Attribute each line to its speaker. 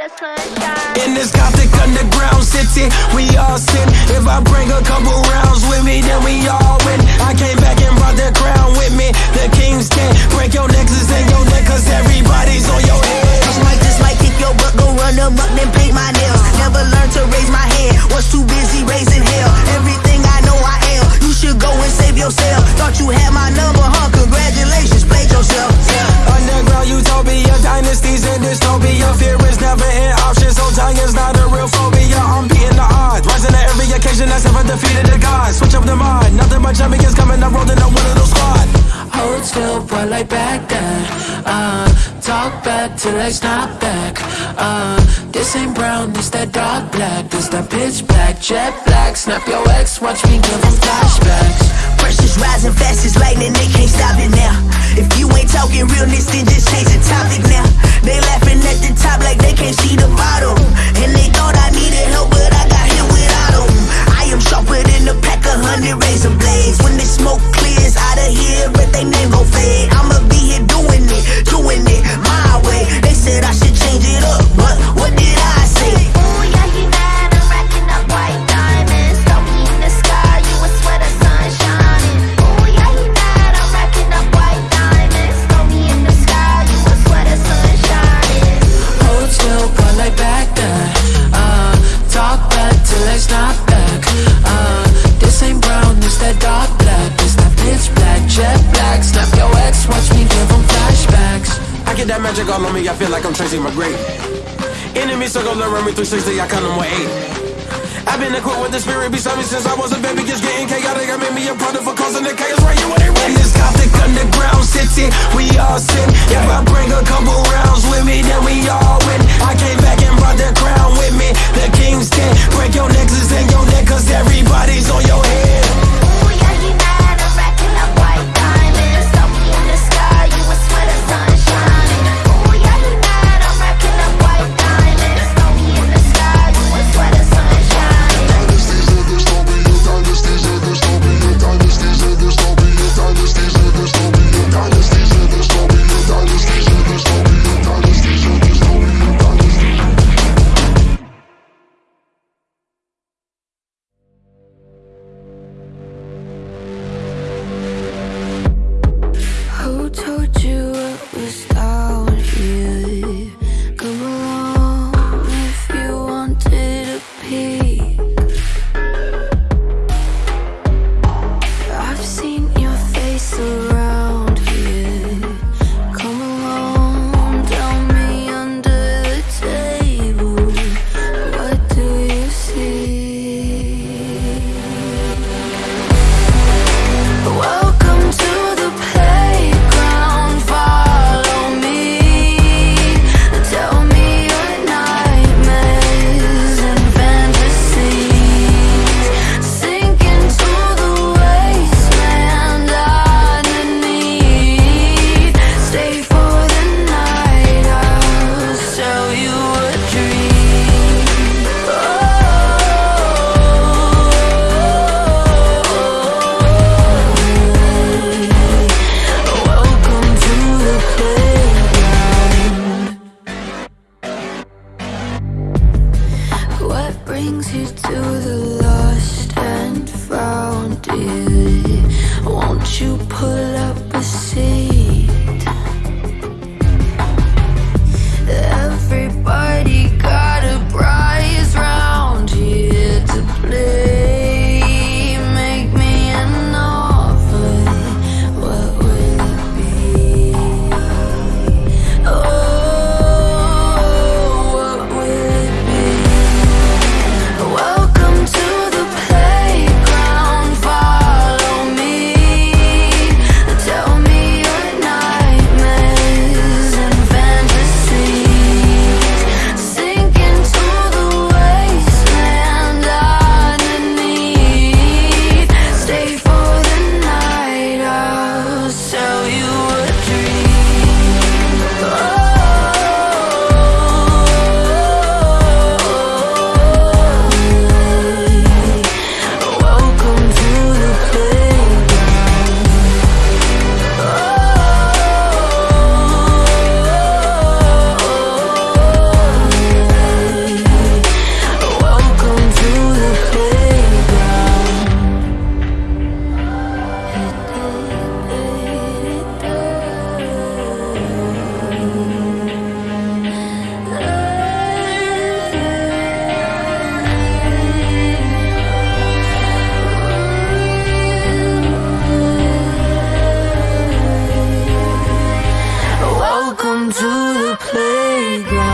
Speaker 1: In this gothic underground city, we all sin. If I bring a couple rounds with me, then we all win. I came back and brought the crown with me. The kings can break your nexus and your neck, cause everybody's on your head.
Speaker 2: Just might, just might kick your butt, go run them up, then paint my nails. Never learned to raise my hand, was too busy raising hell.
Speaker 1: Every
Speaker 3: back till I snap back uh, This ain't brown, this that dark black This that pitch black, jet black Snap your ex, watch me give them flashbacks
Speaker 2: Pressure's rising fast as lightning, they can't stop it now. If you ain't talking realness, then just change the topic now. They laughing at the top like they can't see the bottom. And they thought I needed help, but I got here without them. I am sharper than a pack of hundred razor blades. When the smoke clears out of here, but they name go fade.
Speaker 1: Magic all on me, I feel like I'm Tracy McGrady. Enemy circle around me 360, I count them with eight. I've been equipped with the spirit beside me since I was a baby. Just getting chaotic, I made me a product for causing the chaos. Right, you what they ready? This gothic underground city, we all sin. If I playground